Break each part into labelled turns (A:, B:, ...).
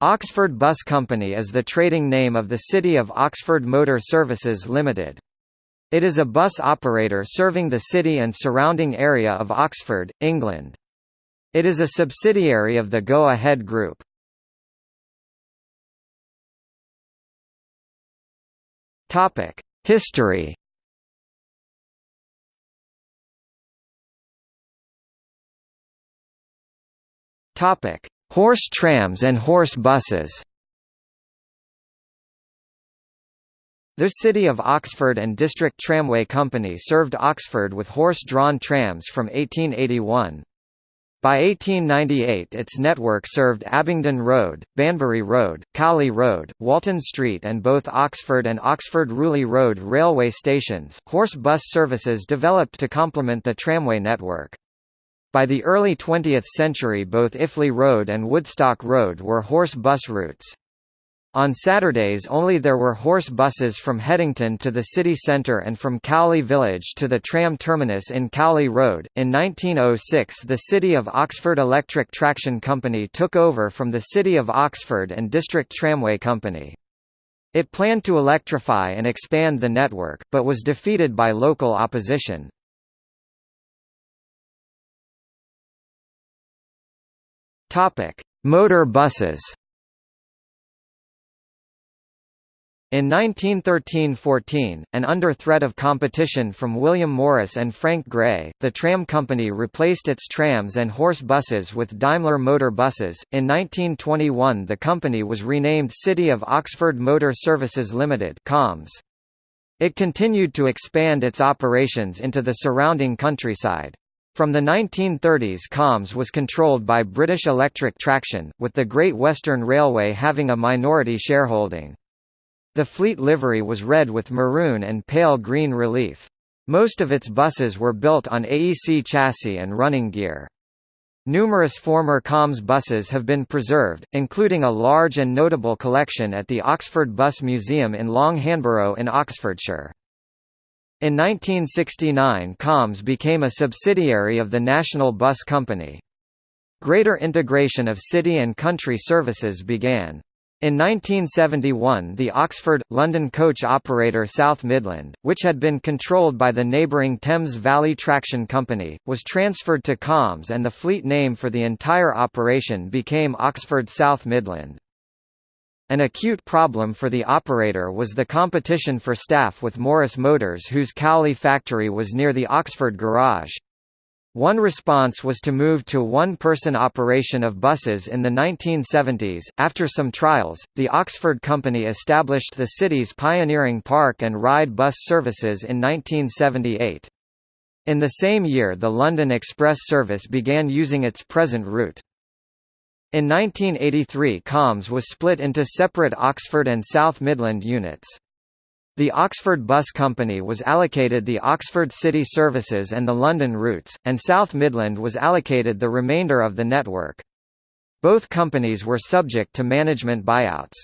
A: Oxford Bus Company is the trading name of the City of Oxford Motor Services Limited. It is a bus operator serving the city and surrounding area of Oxford, England. It is a subsidiary of the Go Ahead Group. History Topic: Horse trams and horse buses The City of Oxford and District Tramway Company served Oxford with horse-drawn trams from 1881. By 1898 its network served Abingdon Road, Banbury Road, Cowley Road, Walton Street and both Oxford and Oxford Rewley Road railway stations. Horse bus services developed to complement the tramway network. By the early 20th century both Iffley Road and Woodstock Road were horse bus routes. On Saturdays only there were horse buses from Headington to the city centre and from Cowley Village to the tram terminus in Cowley Road. In 1906 the City of Oxford Electric Traction Company took over from the City of Oxford and District Tramway Company. It planned to electrify and expand the network, but was defeated by local opposition. Topic: Motor buses. In 1913–14, and under threat of competition from William Morris and Frank Gray, the tram company replaced its trams and horse buses with Daimler motor buses. In 1921 the company was renamed City of Oxford Motor Services Limited (COMS). It continued to expand its operations into the surrounding countryside. From the 1930s COMS was controlled by British Electric Traction, with the Great Western Railway having a minority shareholding. The fleet livery was red with maroon and pale green relief. Most of its buses were built on AEC chassis and running gear. Numerous former COMS buses have been preserved, including a large and notable collection at the Oxford Bus Museum in Long Hanborough in Oxfordshire. In 1969 COMS became a subsidiary of the National Bus Company. Greater integration of city and country services began. In 1971 the Oxford, London coach operator South Midland, which had been controlled by the neighbouring Thames Valley Traction Company, was transferred to COMS and the fleet name for the entire operation became Oxford South Midland. An acute problem for the operator was the competition for staff with Morris Motors whose Cowley factory was near the Oxford garage. One response was to move to one-person operation of buses in the 1970s. After some trials, the Oxford Company established the city's pioneering park and ride bus services in 1978. In the same year the London Express service began using its present route. In 1983 COMS was split into separate Oxford and South Midland units. The Oxford Bus Company was allocated the Oxford City Services and the London routes, and South Midland was allocated the remainder of the network. Both companies were subject to management buyouts.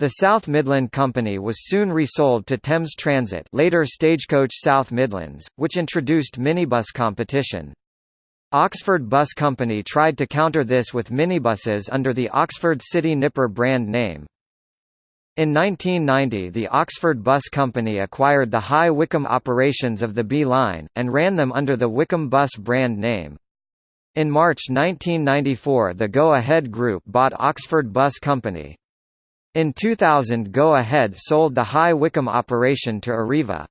A: The South Midland Company was soon resold to Thames Transit later Stagecoach South Midlands, which introduced minibus competition. Oxford Bus Company tried to counter this with minibuses under the Oxford City Nipper brand name. In 1990 the Oxford Bus Company acquired the High Wycombe operations of the B Line, and ran them under the Wycombe Bus brand name. In March 1994 the Go Ahead Group bought Oxford Bus Company. In 2000 Go Ahead sold the High Wycombe operation to Arriva.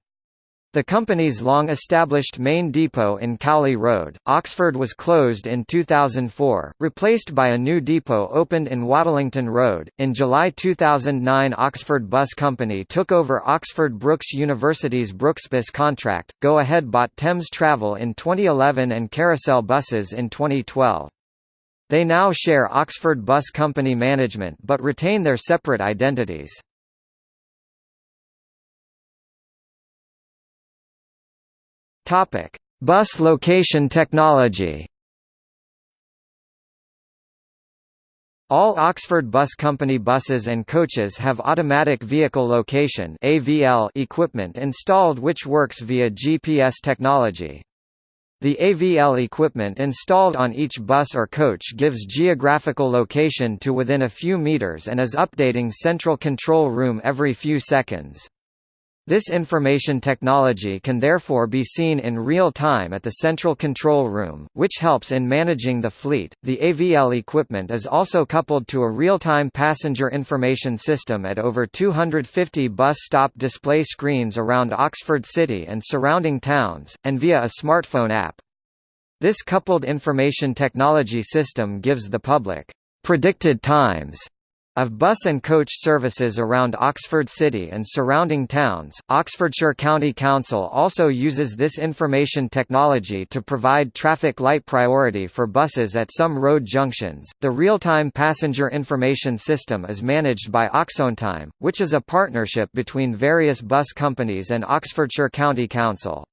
A: The company's long-established main depot in Cowley Road, Oxford was closed in 2004, replaced by a new depot opened in Watlington Road. In July 2009 Oxford Bus Company took over Oxford Brookes University's Brookesbus contract, Go Ahead bought Thames Travel in 2011 and Carousel Buses in 2012. They now share Oxford Bus Company management but retain their separate identities. Topic: Bus location technology. All Oxford Bus Company buses and coaches have automatic vehicle location (AVL) equipment installed which works via GPS technology. The AVL equipment installed on each bus or coach gives geographical location to within a few meters and is updating central control room every few seconds. This information technology can therefore be seen in real time at the central control room, which helps in managing the fleet. The AVL equipment is also coupled to a real-time passenger information system at over 250 bus stop display screens around Oxford City and surrounding towns, and via a smartphone app. This coupled information technology system gives the public predicted times of bus and coach services around Oxford City and surrounding towns, Oxfordshire County Council also uses this information technology to provide traffic light priority for buses at some road junctions. The real-time passenger information system is managed by Oxontime, which is a partnership between various bus companies and Oxfordshire County Council.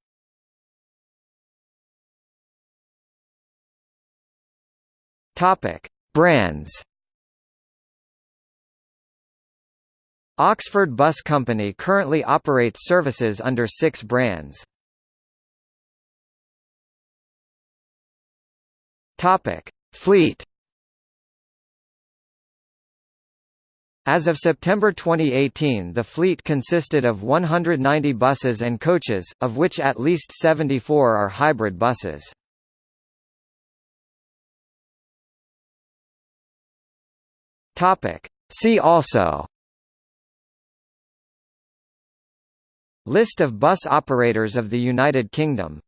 A: Topic: Brands Oxford Bus Company currently operates services under six brands. Topic: Fleet. As of September 2018 the fleet consisted of 190 buses and coaches, of which at least 74 are hybrid buses. See also List of bus operators of the United Kingdom